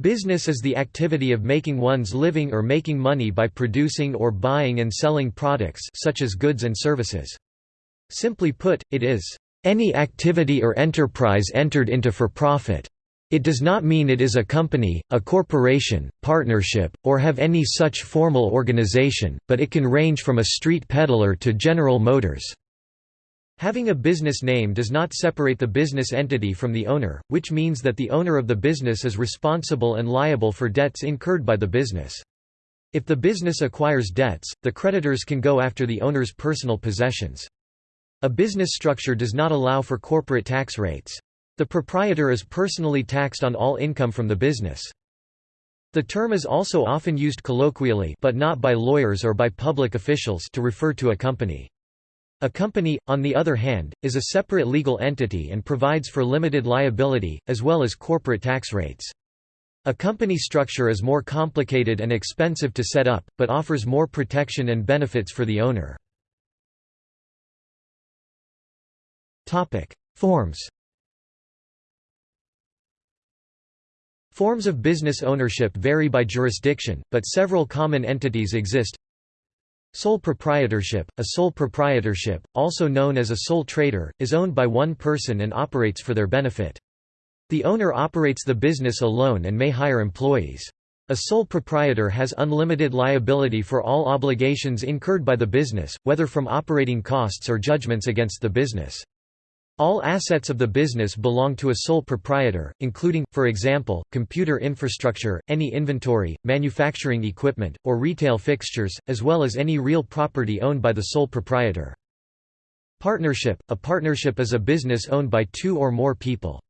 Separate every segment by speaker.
Speaker 1: Business is the activity of making one's living or making money by producing or buying and selling products such as goods and services. Simply put, it is any activity or enterprise entered into for profit. It does not mean it is a company, a corporation, partnership, or have any such formal organization, but it can range from a street peddler to General Motors. Having a business name does not separate the business entity from the owner, which means that the owner of the business is responsible and liable for debts incurred by the business. If the business acquires debts, the creditors can go after the owner's personal possessions. A business structure does not allow for corporate tax rates. The proprietor is personally taxed on all income from the business. The term is also often used colloquially but not by lawyers or by public officials to refer to a company. A company, on the other hand, is a separate legal entity and provides for limited liability, as well as corporate tax rates. A company structure is more complicated and expensive to set up, but offers more protection and benefits for the owner. Forms Forms of business ownership vary by jurisdiction, but several common entities exist Sole proprietorship A sole proprietorship, also known as a sole trader, is owned by one person and operates for their benefit. The owner operates the business alone and may hire employees. A sole proprietor has unlimited liability for all obligations incurred by the business, whether from operating costs or judgments against the business. All assets of the business belong to a sole proprietor, including, for example, computer infrastructure, any inventory, manufacturing equipment, or retail fixtures, as well as any real property owned by the sole proprietor. Partnership – A partnership is a business owned by two or more people.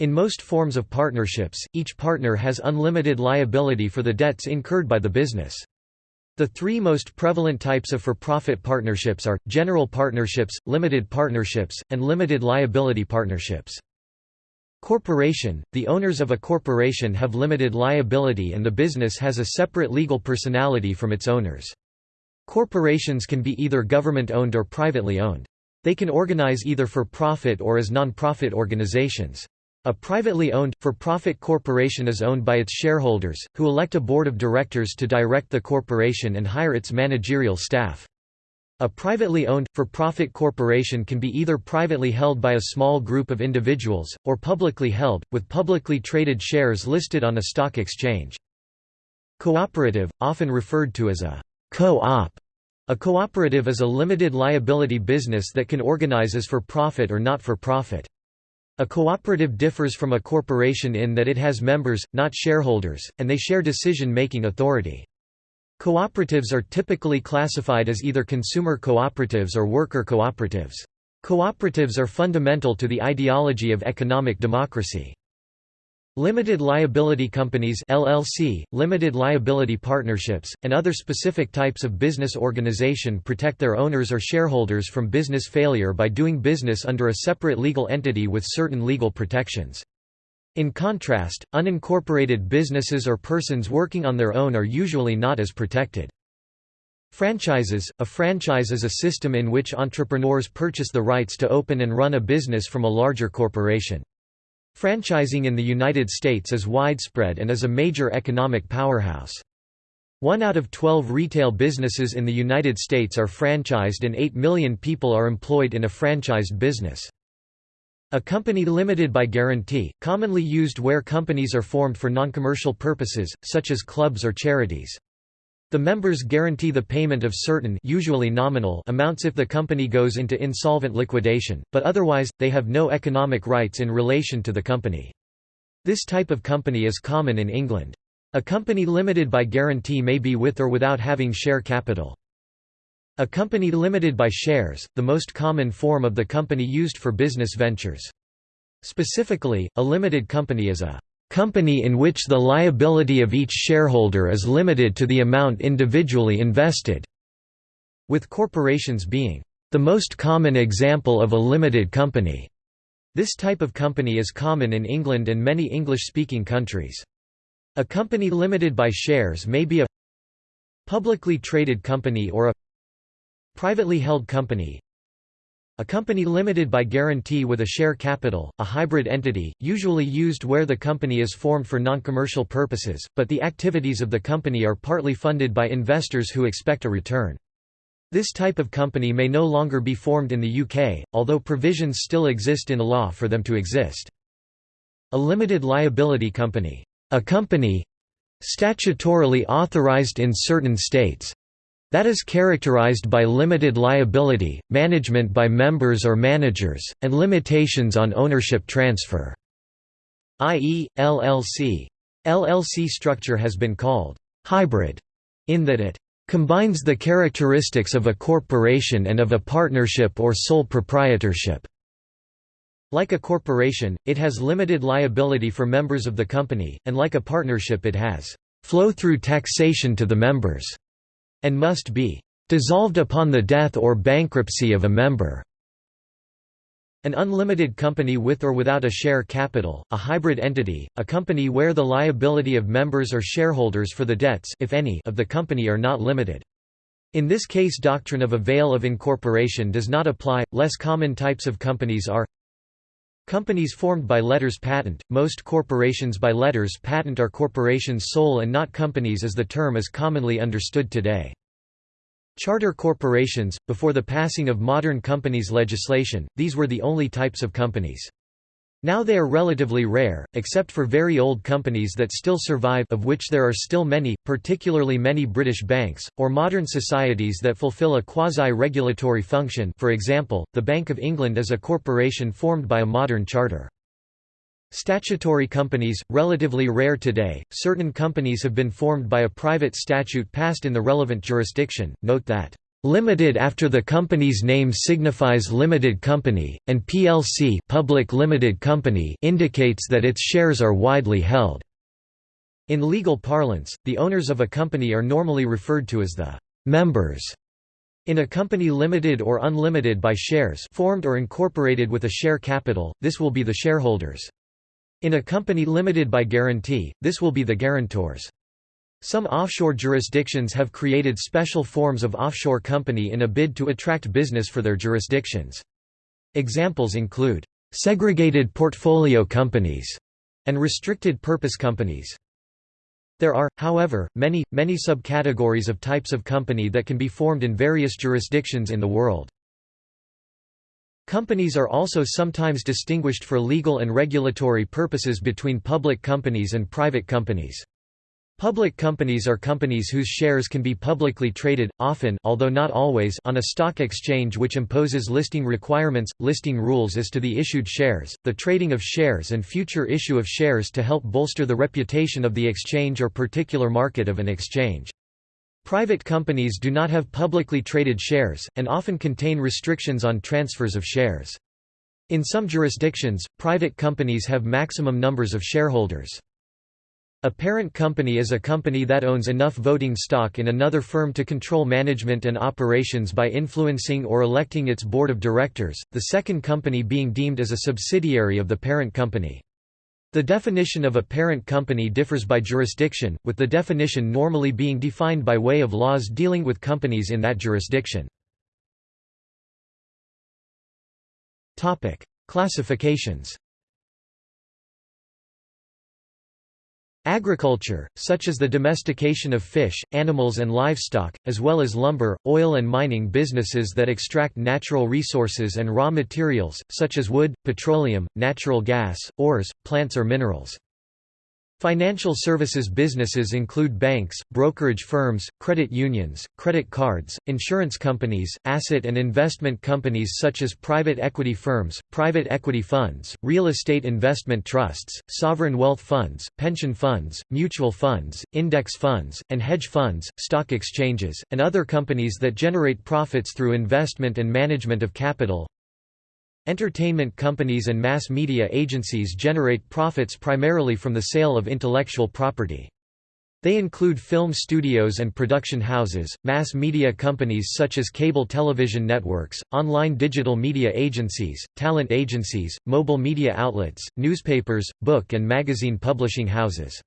Speaker 1: In most forms of partnerships, each partner has unlimited liability for the debts incurred by the business. The three most prevalent types of for-profit partnerships are, general partnerships, limited partnerships, and limited liability partnerships. Corporation – The owners of a corporation have limited liability and the business has a separate legal personality from its owners. Corporations can be either government-owned or privately owned. They can organize either for profit or as non-profit organizations. A privately owned, for-profit corporation is owned by its shareholders, who elect a board of directors to direct the corporation and hire its managerial staff. A privately owned, for-profit corporation can be either privately held by a small group of individuals, or publicly held, with publicly traded shares listed on a stock exchange. Cooperative, often referred to as a co-op. A cooperative is a limited liability business that can organize as for profit or not for profit. A cooperative differs from a corporation in that it has members, not shareholders, and they share decision-making authority. Cooperatives are typically classified as either consumer cooperatives or worker cooperatives. Cooperatives are fundamental to the ideology of economic democracy. Limited liability companies LLC, limited liability partnerships, and other specific types of business organization protect their owners or shareholders from business failure by doing business under a separate legal entity with certain legal protections. In contrast, unincorporated businesses or persons working on their own are usually not as protected. Franchises – A franchise is a system in which entrepreneurs purchase the rights to open and run a business from a larger corporation. Franchising in the United States is widespread and is a major economic powerhouse. One out of 12 retail businesses in the United States are franchised and 8 million people are employed in a franchised business. A company limited by guarantee, commonly used where companies are formed for non-commercial purposes, such as clubs or charities. The members guarantee the payment of certain usually nominal amounts if the company goes into insolvent liquidation, but otherwise, they have no economic rights in relation to the company. This type of company is common in England. A company limited by guarantee may be with or without having share capital. A company limited by shares, the most common form of the company used for business ventures. Specifically, a limited company is a company in which the liability of each shareholder is limited to the amount individually invested, with corporations being the most common example of a limited company. This type of company is common in England and many English-speaking countries. A company limited by shares may be a publicly traded company or a privately held company A company limited by guarantee with a share capital, a hybrid entity, usually used where the company is formed for non-commercial purposes, but the activities of the company are partly funded by investors who expect a return. This type of company may no longer be formed in the UK, although provisions still exist in the law for them to exist. A limited liability company. A company statutorily authorised in certain states that is characterized by limited liability, management by members or managers, and limitations on ownership transfer, i.e., LLC. LLC structure has been called hybrid in that it combines the characteristics of a corporation and of a partnership or sole proprietorship. Like a corporation, it has limited liability for members of the company, and like a partnership it has flow-through taxation to the members and must be dissolved upon the death or bankruptcy of a member. An unlimited company with or without a share capital, a hybrid entity, a company where the liability of members or shareholders for the debts if any, of the company are not limited. In this case doctrine of a veil of incorporation does not apply. Less common types of companies are Companies formed by letters patent. Most corporations by letters patent are corporations sole and not companies as the term is commonly understood today. Charter corporations, before the passing of modern companies legislation, these were the only types of companies. Now they are relatively rare, except for very old companies that still survive of which there are still many, particularly many British banks, or modern societies that fulfil a quasi-regulatory function for example, the Bank of England is a corporation formed by a modern charter. Statutory companies, relatively rare today, certain companies have been formed by a private statute passed in the relevant jurisdiction, note that Limited after the company's name signifies limited company, and PLC public limited company indicates that its shares are widely held. In legal parlance, the owners of a company are normally referred to as the members. In a company limited or unlimited by shares formed or incorporated with a share capital, this will be the shareholders. In a company limited by guarantee, this will be the guarantors. Some offshore jurisdictions have created special forms of offshore company in a bid to attract business for their jurisdictions. Examples include, "...segregated portfolio companies", and restricted purpose companies. There are, however, many, many subcategories of types of company that can be formed in various jurisdictions in the world. Companies are also sometimes distinguished for legal and regulatory purposes between public companies and private companies. Public companies are companies whose shares can be publicly traded, often although not always on a stock exchange which imposes listing requirements, listing rules as to the issued shares, the trading of shares and future issue of shares to help bolster the reputation of the exchange or particular market of an exchange. Private companies do not have publicly traded shares, and often contain restrictions on transfers of shares. In some jurisdictions, private companies have maximum numbers of shareholders. A parent company is a company that owns enough voting stock in another firm to control management and operations by influencing or electing its board of directors, the second company being deemed as a subsidiary of the parent company. The definition of a parent company differs by jurisdiction, with the definition normally being defined by way of laws dealing with companies in that jurisdiction. Classifications Agriculture, such as the domestication of fish, animals and livestock, as well as lumber, oil and mining businesses that extract natural resources and raw materials, such as wood, petroleum, natural gas, ores, plants or minerals. Financial services businesses include banks, brokerage firms, credit unions, credit cards, insurance companies, asset and investment companies such as private equity firms, private equity funds, real estate investment trusts, sovereign wealth funds, pension funds, mutual funds, index funds, and hedge funds, stock exchanges, and other companies that generate profits through investment and management of capital, Entertainment companies and mass media agencies generate profits primarily from the sale of intellectual property. They include film studios and production houses, mass media companies such as cable television networks, online digital media agencies, talent agencies, mobile media outlets, newspapers, book and magazine publishing houses.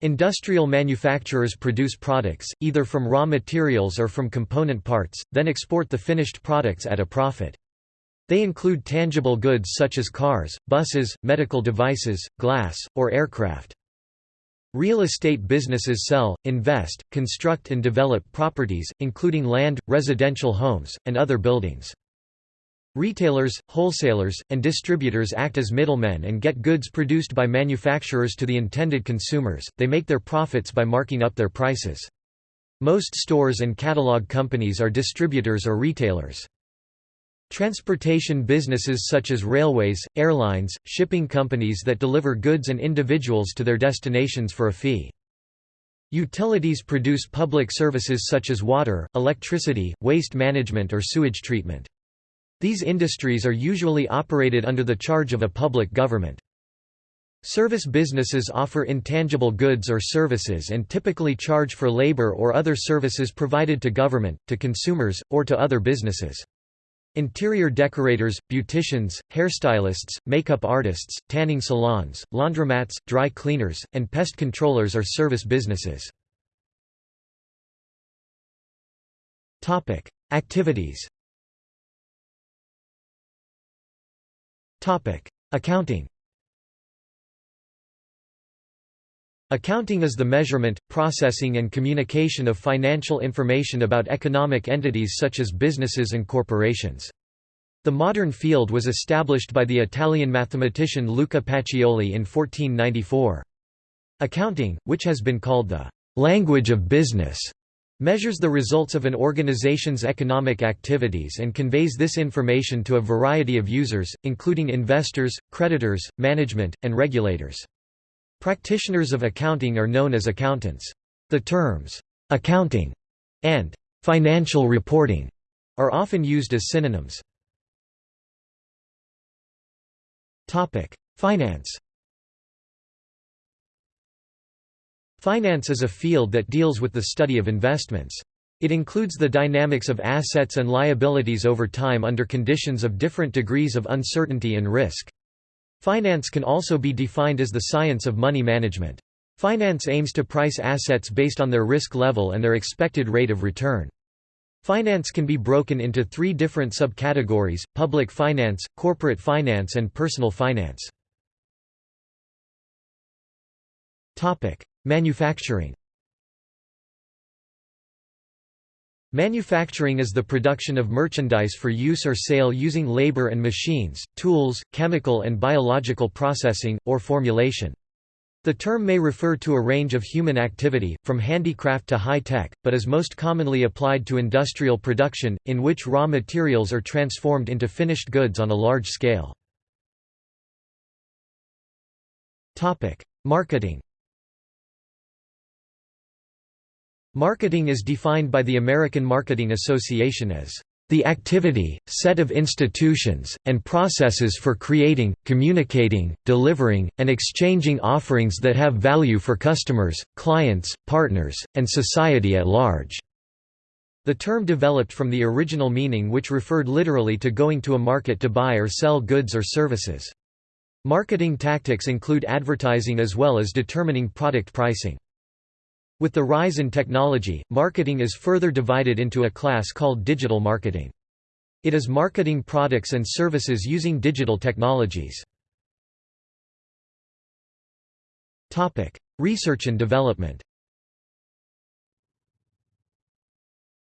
Speaker 1: Industrial manufacturers produce products, either from raw materials or from component parts, then export the finished products at a profit. They include tangible goods such as cars, buses, medical devices, glass, or aircraft. Real estate businesses sell, invest, construct and develop properties, including land, residential homes, and other buildings. Retailers, wholesalers, and distributors act as middlemen and get goods produced by manufacturers to the intended consumers, they make their profits by marking up their prices. Most stores and catalog companies are distributors or retailers. Transportation businesses such as railways, airlines, shipping companies that deliver goods and individuals to their destinations for a fee. Utilities produce public services such as water, electricity, waste management or sewage treatment. These industries are usually operated under the charge of a public government. Service businesses offer intangible goods or services and typically charge for labor or other services provided to government, to consumers, or to other businesses. Interior decorators, beauticians, hairstylists, makeup artists, tanning salons, laundromats, dry cleaners, and pest controllers are service businesses. Activities Accounting Accounting is the measurement, processing and communication of financial information about economic entities such as businesses and corporations. The modern field was established by the Italian mathematician Luca Pacioli in 1494. Accounting, which has been called the «language of business», measures the results of an organization's economic activities and conveys this information to a variety of users, including investors, creditors, management, and regulators. Practitioners of accounting are known as accountants. The terms, "'accounting' and "'financial reporting' are often used as synonyms. Finance Finance is a field that deals with the study of investments. It includes the dynamics of assets and liabilities over time under conditions of different degrees of uncertainty and risk. Finance can also be defined as the science of money management. Finance aims to price assets based on their risk level and their expected rate of return. Finance can be broken into three different subcategories, public finance, corporate finance and personal finance. Manufacturing Manufacturing is the production of merchandise for use or sale using labor and machines, tools, chemical and biological processing, or formulation. The term may refer to a range of human activity, from handicraft to high-tech, but is most commonly applied to industrial production, in which raw materials are transformed into finished goods on a large scale. Marketing Marketing is defined by the American Marketing Association as the activity, set of institutions, and processes for creating, communicating, delivering, and exchanging offerings that have value for customers, clients, partners, and society at large." The term developed from the original meaning which referred literally to going to a market to buy or sell goods or services. Marketing tactics include advertising as well as determining product pricing. With the rise in technology, marketing is further divided into a class called digital marketing. It is marketing products and services using digital technologies. Research and development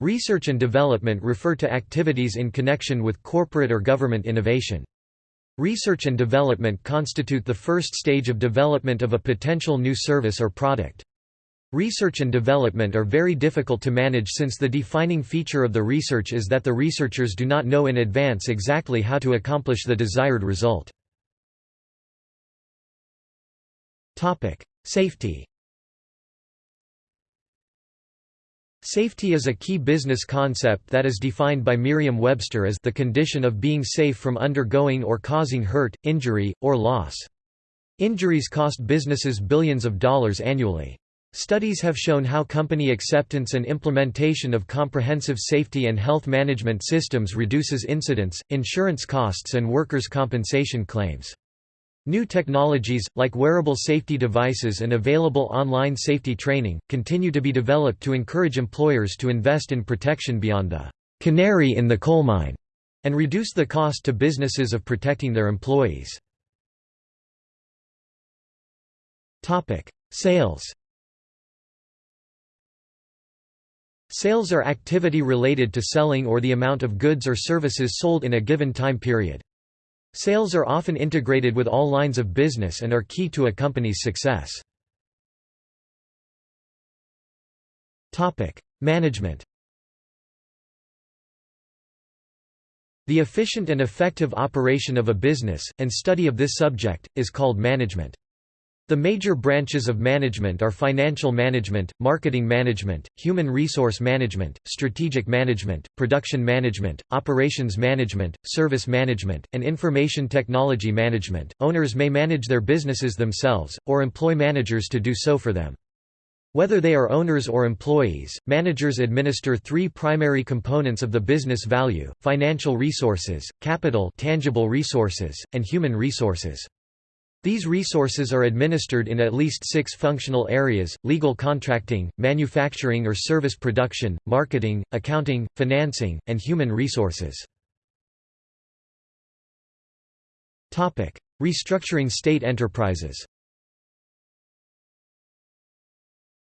Speaker 1: Research and development refer to activities in connection with corporate or government innovation. Research and development constitute the first stage of development of a potential new service or product. Research and development are very difficult to manage since the defining feature of the research is that the researchers do not know in advance exactly how to accomplish the desired result. Safety Safety is a key business concept that is defined by Merriam-Webster as the condition of being safe from undergoing or causing hurt, injury, or loss. Injuries cost businesses billions of dollars annually. Studies have shown how company acceptance and implementation of comprehensive safety and health management systems reduces incidents, insurance costs and workers' compensation claims. New technologies, like wearable safety devices and available online safety training, continue to be developed to encourage employers to invest in protection beyond the canary in the coal mine and reduce the cost to businesses of protecting their employees. Sales Sales are activity related to selling or the amount of goods or services sold in a given time period. Sales are often integrated with all lines of business and are key to a company's success. Management The efficient and effective operation of a business, and study of this subject, is called management. The major branches of management are financial management, marketing management, human resource management, strategic management, production management, operations management, service management, and information technology management. Owners may manage their businesses themselves, or employ managers to do so for them. Whether they are owners or employees, managers administer three primary components of the business value, financial resources, capital tangible resources, and human resources. These resources are administered in at least six functional areas, legal contracting, manufacturing or service production, marketing, accounting, financing, and human resources. Restructuring state enterprises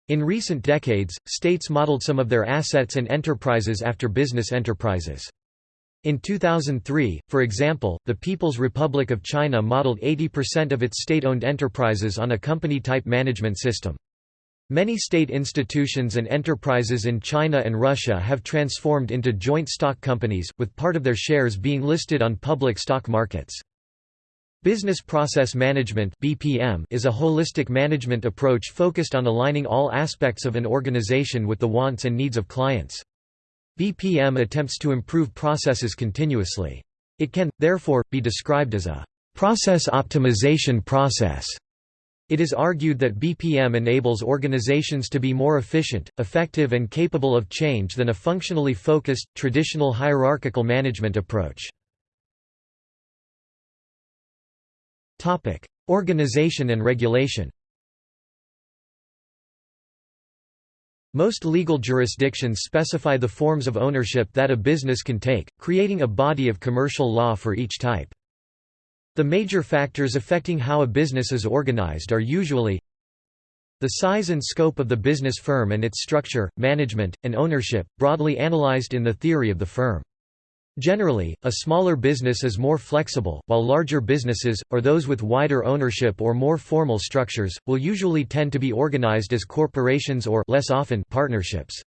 Speaker 1: In recent decades, states modeled some of their assets and enterprises after business enterprises. In 2003, for example, the People's Republic of China modeled 80% of its state-owned enterprises on a company-type management system. Many state institutions and enterprises in China and Russia have transformed into joint stock companies, with part of their shares being listed on public stock markets. Business Process Management is a holistic management approach focused on aligning all aspects of an organization with the wants and needs of clients. BPM attempts to improve processes continuously. It can, therefore, be described as a process optimization process. It is argued that BPM enables organizations to be more efficient, effective and capable of change than a functionally focused, traditional hierarchical management approach. Organization and regulation Most legal jurisdictions specify the forms of ownership that a business can take, creating a body of commercial law for each type. The major factors affecting how a business is organized are usually the size and scope of the business firm and its structure, management, and ownership, broadly analyzed in the theory of the firm. Generally, a smaller business is more flexible, while larger businesses, or those with wider ownership or more formal structures, will usually tend to be organized as corporations or less often partnerships.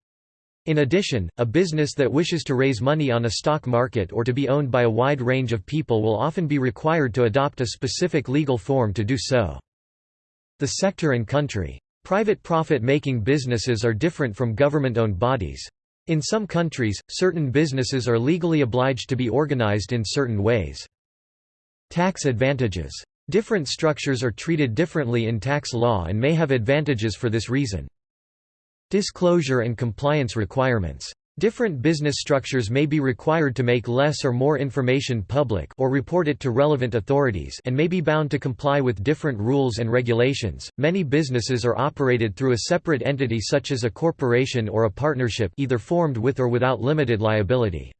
Speaker 1: In addition, a business that wishes to raise money on a stock market or to be owned by a wide range of people will often be required to adopt a specific legal form to do so. The sector and country. Private profit-making businesses are different from government-owned bodies. In some countries, certain businesses are legally obliged to be organized in certain ways. Tax advantages. Different structures are treated differently in tax law and may have advantages for this reason. Disclosure and compliance requirements. Different business structures may be required to make less or more information public or report it to relevant authorities and may be bound to comply with different rules and regulations. Many businesses are operated through a separate entity such as a corporation or a partnership either formed with or without limited liability.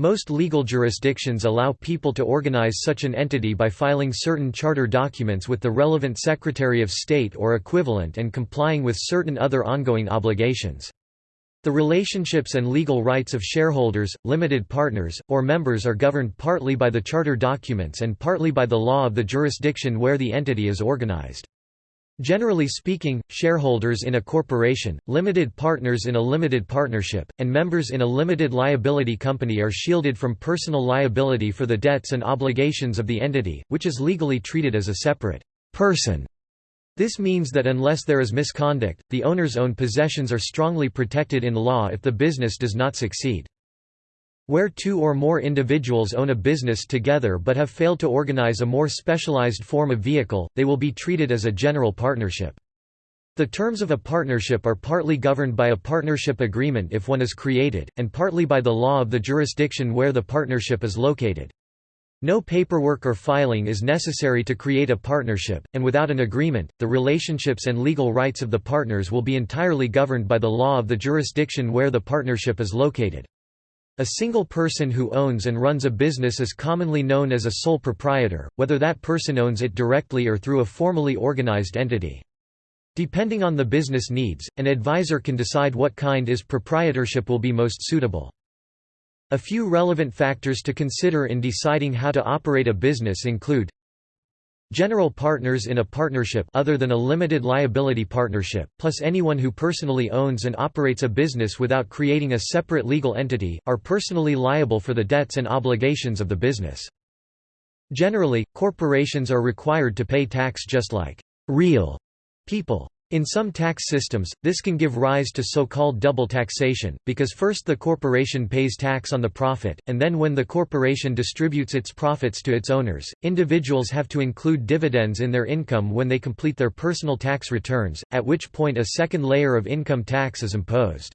Speaker 1: Most legal jurisdictions allow people to organize such an entity by filing certain charter documents with the relevant Secretary of State or equivalent and complying with certain other ongoing obligations. The relationships and legal rights of shareholders, limited partners, or members are governed partly by the charter documents and partly by the law of the jurisdiction where the entity is organized. Generally speaking, shareholders in a corporation, limited partners in a limited partnership, and members in a limited liability company are shielded from personal liability for the debts and obligations of the entity, which is legally treated as a separate person this means that unless there is misconduct, the owner's own possessions are strongly protected in law if the business does not succeed. Where two or more individuals own a business together but have failed to organize a more specialized form of vehicle, they will be treated as a general partnership. The terms of a partnership are partly governed by a partnership agreement if one is created, and partly by the law of the jurisdiction where the partnership is located. No paperwork or filing is necessary to create a partnership, and without an agreement, the relationships and legal rights of the partners will be entirely governed by the law of the jurisdiction where the partnership is located. A single person who owns and runs a business is commonly known as a sole proprietor, whether that person owns it directly or through a formally organized entity. Depending on the business needs, an advisor can decide what kind is proprietorship will be most suitable. A few relevant factors to consider in deciding how to operate a business include General partners in a partnership other than a limited liability partnership, plus anyone who personally owns and operates a business without creating a separate legal entity, are personally liable for the debts and obligations of the business. Generally, corporations are required to pay tax just like real people. In some tax systems, this can give rise to so-called double taxation, because first the corporation pays tax on the profit, and then when the corporation distributes its profits to its owners, individuals have to include dividends in their income when they complete their personal tax returns, at which point a second layer of income tax is imposed.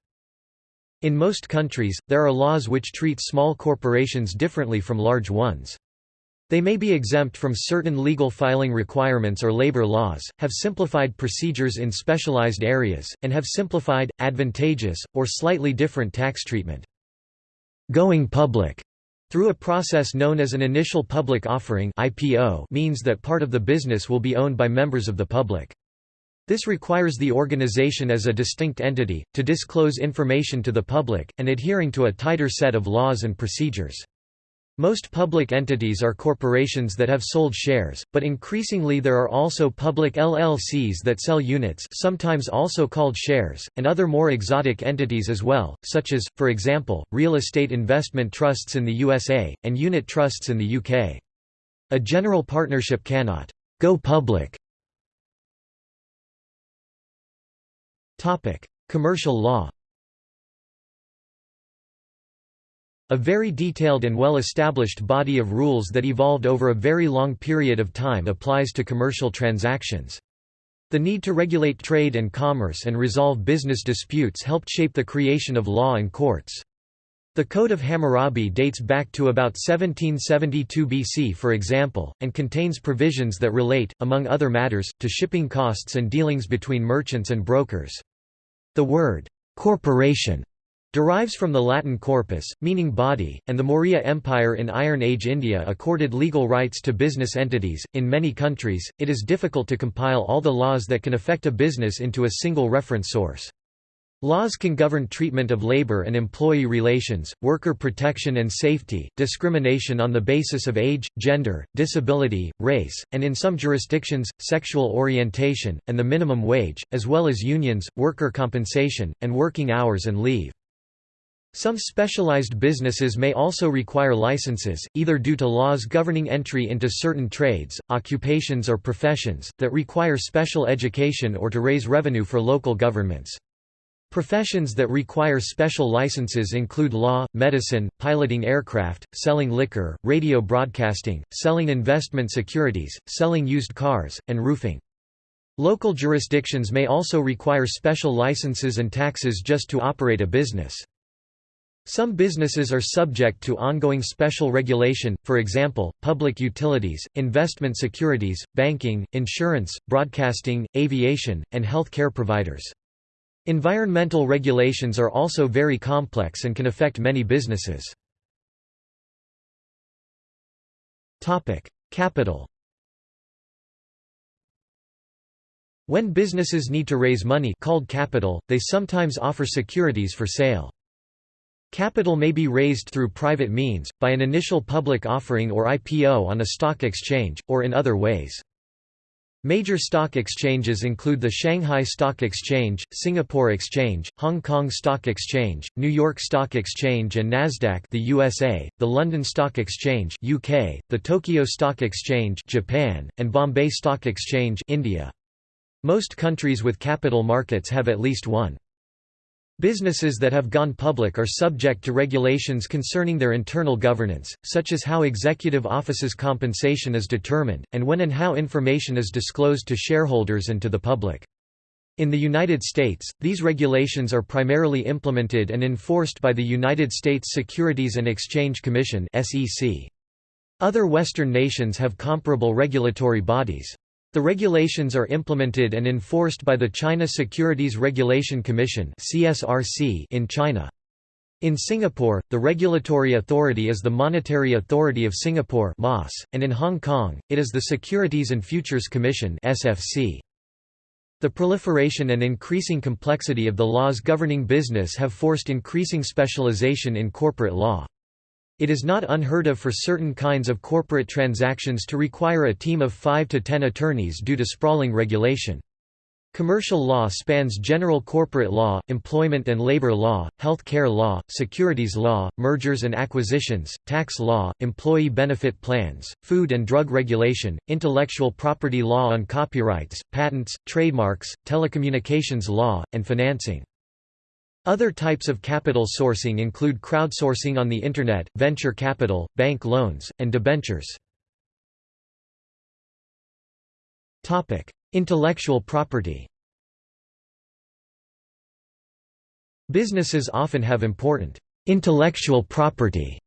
Speaker 1: In most countries, there are laws which treat small corporations differently from large ones. They may be exempt from certain legal filing requirements or labor laws, have simplified procedures in specialized areas, and have simplified, advantageous, or slightly different tax treatment. Going public through a process known as an initial public offering IPO means that part of the business will be owned by members of the public. This requires the organization as a distinct entity, to disclose information to the public, and adhering to a tighter set of laws and procedures. Most public entities are corporations that have sold shares, but increasingly there are also public LLCs that sell units sometimes also called shares, and other more exotic entities as well, such as, for example, real estate investment trusts in the USA, and unit trusts in the UK. A general partnership cannot go public. Commercial law A very detailed and well-established body of rules that evolved over a very long period of time applies to commercial transactions. The need to regulate trade and commerce and resolve business disputes helped shape the creation of law and courts. The Code of Hammurabi dates back to about 1772 BC for example, and contains provisions that relate, among other matters, to shipping costs and dealings between merchants and brokers. The word, corporation derives from the Latin corpus, meaning body, and the Maurya Empire in Iron Age India accorded legal rights to business entities. In many countries, it is difficult to compile all the laws that can affect a business into a single reference source. Laws can govern treatment of labor and employee relations, worker protection and safety, discrimination on the basis of age, gender, disability, race, and in some jurisdictions, sexual orientation, and the minimum wage, as well as unions, worker compensation, and working hours and leave. Some specialized businesses may also require licenses, either due to laws governing entry into certain trades, occupations or professions, that require special education or to raise revenue for local governments. Professions that require special licenses include law, medicine, piloting aircraft, selling liquor, radio broadcasting, selling investment securities, selling used cars, and roofing. Local jurisdictions may also require special licenses and taxes just to operate a business. Some businesses are subject to ongoing special regulation, for example, public utilities, investment securities, banking, insurance, broadcasting, aviation, and health care providers. Environmental regulations are also very complex and can affect many businesses. Capital When businesses need to raise money called capital, they sometimes offer securities for sale. Capital may be raised through private means, by an initial public offering or IPO on a stock exchange, or in other ways. Major stock exchanges include the Shanghai Stock Exchange, Singapore Exchange, Hong Kong Stock Exchange, New York Stock Exchange and Nasdaq the USA, the London Stock Exchange UK, the Tokyo Stock Exchange Japan, and Bombay Stock Exchange India. Most countries with capital markets have at least one. Businesses that have gone public are subject to regulations concerning their internal governance, such as how executive offices' compensation is determined, and when and how information is disclosed to shareholders and to the public. In the United States, these regulations are primarily implemented and enforced by the United States Securities and Exchange Commission Other Western nations have comparable regulatory bodies. The regulations are implemented and enforced by the China Securities Regulatory Commission in China. In Singapore, the regulatory authority is the Monetary Authority of Singapore and in Hong Kong, it is the Securities and Futures Commission The proliferation and increasing complexity of the laws governing business have forced increasing specialization in corporate law. It is not unheard of for certain kinds of corporate transactions to require a team of 5 to 10 attorneys due to sprawling regulation. Commercial law spans general corporate law, employment and labor law, health care law, securities law, mergers and acquisitions, tax law, employee benefit plans, food and drug regulation, intellectual property law on copyrights, patents, trademarks, telecommunications law, and financing. Other types of capital sourcing include crowdsourcing on the Internet, venture capital, bank loans, and debentures. Intellectual property Businesses often have important intellectual property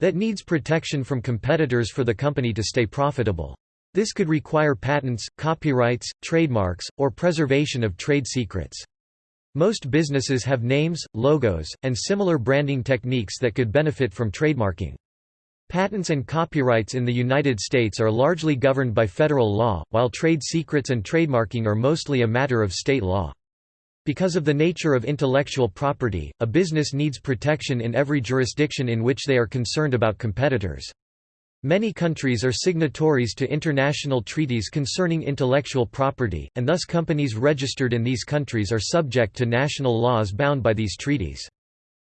Speaker 1: that needs protection from competitors for the company to stay profitable. This could require patents, copyrights, trademarks, or preservation of trade secrets. Most businesses have names, logos, and similar branding techniques that could benefit from trademarking. Patents and copyrights in the United States are largely governed by federal law, while trade secrets and trademarking are mostly a matter of state law. Because of the nature of intellectual property, a business needs protection in every jurisdiction in which they are concerned about competitors. Many countries are signatories to international treaties concerning intellectual property, and thus companies registered in these countries are subject to national laws bound by these treaties.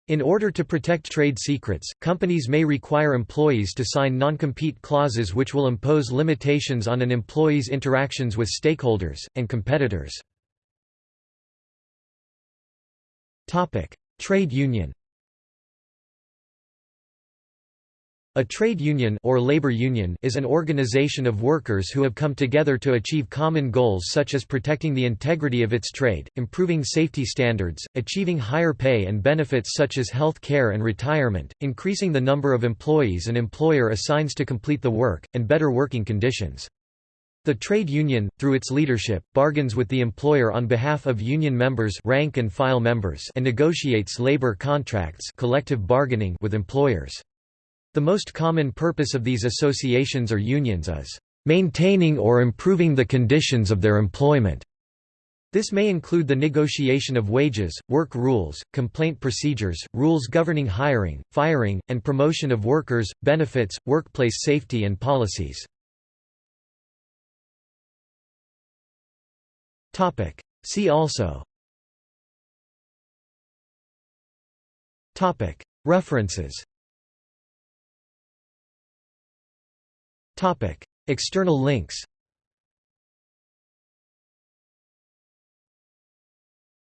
Speaker 1: In order to protect trade secrets, companies may require employees to sign non-compete clauses which will impose limitations on an employee's interactions with stakeholders, and competitors. Trade union A trade union or labor union is an organization of workers who have come together to achieve common goals such as protecting the integrity of its trade, improving safety standards, achieving higher pay and benefits such as health care and retirement, increasing the number of employees an employer assigns to complete the work, and better working conditions. The trade union, through its leadership, bargains with the employer on behalf of union members rank and, file members and negotiates labor contracts collective bargaining with employers. The most common purpose of these associations or unions is, "...maintaining or improving the conditions of their employment." This may include the negotiation of wages, work rules, complaint procedures, rules governing hiring, firing, and promotion of workers, benefits, workplace safety and policies. See also References External links